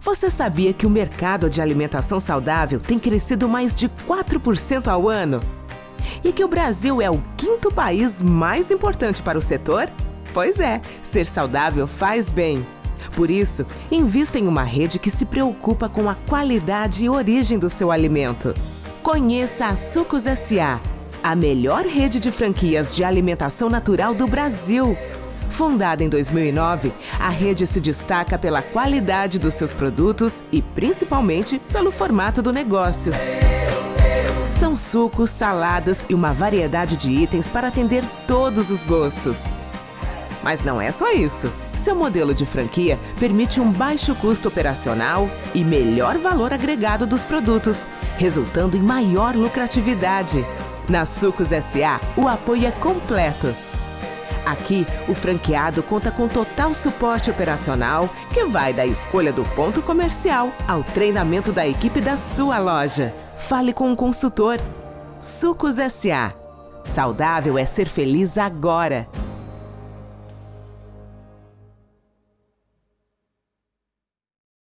Você sabia que o mercado de alimentação saudável tem crescido mais de 4% ao ano? E que o Brasil é o quinto país mais importante para o setor? Pois é, ser saudável faz bem. Por isso, invista em uma rede que se preocupa com a qualidade e origem do seu alimento. Conheça a Sucos S.A., a melhor rede de franquias de alimentação natural do Brasil. Fundada em 2009, a rede se destaca pela qualidade dos seus produtos e principalmente pelo formato do negócio. São sucos, saladas e uma variedade de itens para atender todos os gostos. Mas não é só isso. Seu modelo de franquia permite um baixo custo operacional e melhor valor agregado dos produtos, resultando em maior lucratividade. Na Sucos SA, o apoio é completo. Aqui, o franqueado conta com total suporte operacional, que vai da escolha do ponto comercial ao treinamento da equipe da sua loja. Fale com um consultor. Sucos SA. Saudável é ser feliz agora.